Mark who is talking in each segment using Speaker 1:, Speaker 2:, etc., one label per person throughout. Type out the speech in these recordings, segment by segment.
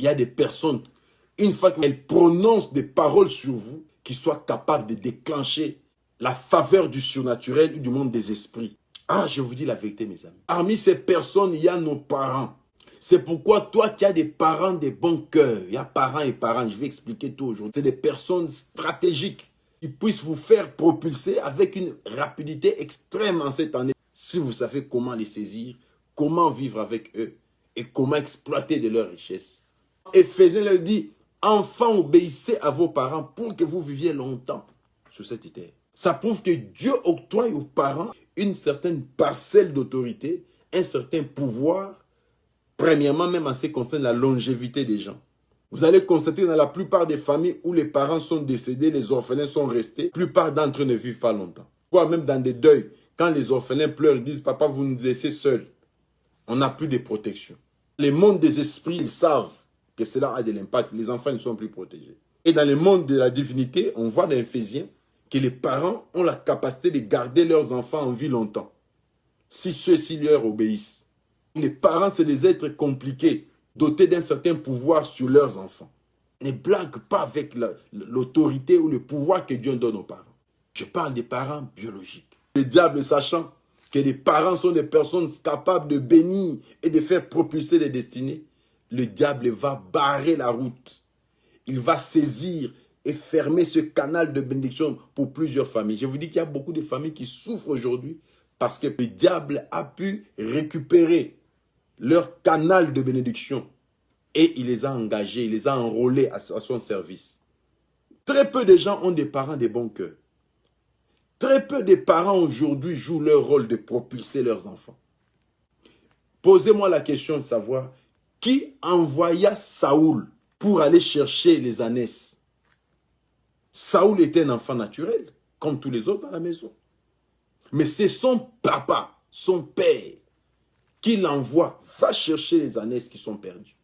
Speaker 1: il y a des personnes, une fois qu'elles prononcent des paroles sur vous, qui soient capables de déclencher la faveur du surnaturel ou du monde des esprits. Ah, je vous dis la vérité, mes amis. Parmi ces personnes, il y a nos parents. C'est pourquoi toi qui as des parents de bon cœur, il y a parents et parents, je vais expliquer tout aujourd'hui. C'est des personnes stratégiques qui puissent vous faire propulser avec une rapidité extrême en cette année. Si vous savez comment les saisir, comment vivre avec eux et comment exploiter de leurs richesses. Éphésiens leur dit, enfants obéissez à vos parents pour que vous viviez longtemps sur cette terre. Ça prouve que Dieu octroie aux parents une certaine parcelle d'autorité, un certain pouvoir Premièrement, même en ce qui concerne la longévité des gens. Vous allez constater dans la plupart des familles où les parents sont décédés, les orphelins sont restés, la plupart d'entre eux ne vivent pas longtemps. Voire même dans des deuils, quand les orphelins pleurent, disent « Papa, vous nous laissez seuls. On n'a plus de protection. » Les mondes des esprits, ils savent que cela a de l'impact. Les enfants ne sont plus protégés. Et dans le monde de la divinité, on voit dans l'Éphésiens que les parents ont la capacité de garder leurs enfants en vie longtemps. Si ceux-ci leur obéissent. Les parents, c'est des êtres compliqués, dotés d'un certain pouvoir sur leurs enfants. Ne blague pas avec l'autorité ou le pouvoir que Dieu donne aux parents. Je parle des parents biologiques. Le diable, sachant que les parents sont des personnes capables de bénir et de faire propulser les destinées, le diable va barrer la route. Il va saisir et fermer ce canal de bénédiction pour plusieurs familles. Je vous dis qu'il y a beaucoup de familles qui souffrent aujourd'hui parce que le diable a pu récupérer leur canal de bénédiction et il les a engagés, il les a enrôlés à, son service. Très peu de gens ont des parents de bon cœur. Très peu de parents aujourd'hui jouent leur rôle de propulser leurs enfants. Posez-moi la question de savoir qui envoya Saoul pour aller chercher les ânesses. Saoul était un enfant naturel, comme tous les autres à la maison. Mais c'est son papa, son père, qui l'envoie, va chercher les ânesses qui sont perdues.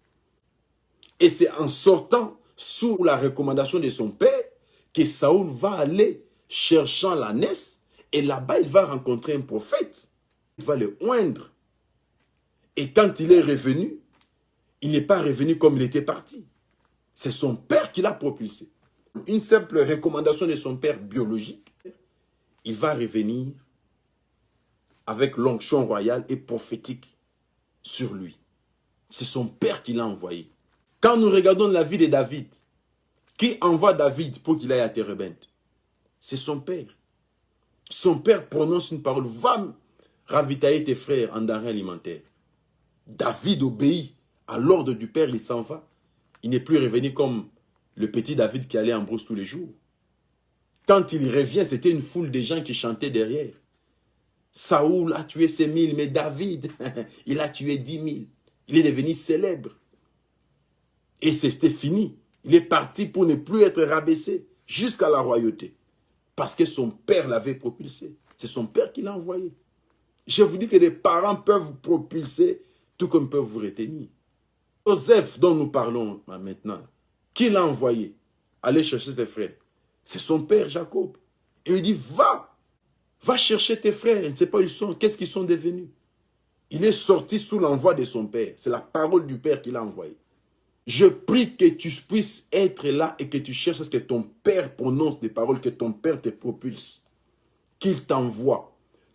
Speaker 1: Et c'est en sortant sous la recommandation de son père que Saoul va aller cherchant l'ânesse et là-bas il va rencontrer un prophète. Il va le oindre. Et quand il est revenu, il n'est pas revenu comme il était parti. C'est son père qui l'a propulsé. Une simple recommandation de son père biologique, il va revenir avec l'onction royale et prophétique sur lui. C'est son père qui l'a envoyé. Quand nous regardons la vie de David, qui envoie David pour qu'il aille à Térébenthe C'est son père. Son père prononce une parole, va ravitailler tes frères en denrées alimentaires. David obéit à l'ordre du père, il s'en va. Il n'est plus revenu comme le petit David qui allait en brousse tous les jours. Quand il revient, c'était une foule de gens qui chantaient derrière. Saoul a tué ses mille, mais David, il a tué dix mille. Il est devenu célèbre. Et c'était fini. Il est parti pour ne plus être rabaissé jusqu'à la royauté. Parce que son père l'avait propulsé. C'est son père qui l'a envoyé. Je vous dis que les parents peuvent vous propulser tout comme peuvent vous retenir. Joseph dont nous parlons maintenant, qui l'a envoyé Aller chercher ses frères? C'est son père Jacob. Et il dit, va, Va chercher tes frères, je ne sais pas où ils sont, qu'est-ce qu'ils sont devenus? Il est sorti sous l'envoi de son père. C'est la parole du père qui l'a envoyé. Je prie que tu puisses être là et que tu cherches à ce que ton père prononce des paroles, que ton père te propulse, qu'il t'envoie.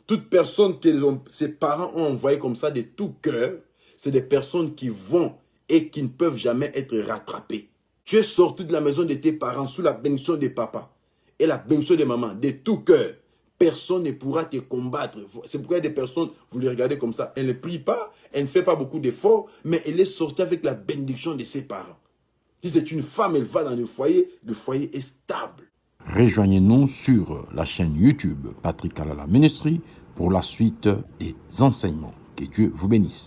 Speaker 1: Toute personne que ses parents ont envoyé comme ça de tout cœur, c'est des personnes qui vont et qui ne peuvent jamais être rattrapées. Tu es sorti de la maison de tes parents sous la bénédiction de papa et la bénédiction de maman, de tout cœur personne ne pourra te combattre. C'est pourquoi des personnes, vous les regardez comme ça, elle ne prie pas, elle ne fait pas beaucoup d'efforts, mais elle est sortie avec la bénédiction de ses parents. Si c'est une femme, elle va dans le foyer, le foyer est stable.
Speaker 2: Rejoignez-nous sur la chaîne YouTube Patrick Alala Ministry pour la suite des enseignements. Que Dieu vous bénisse.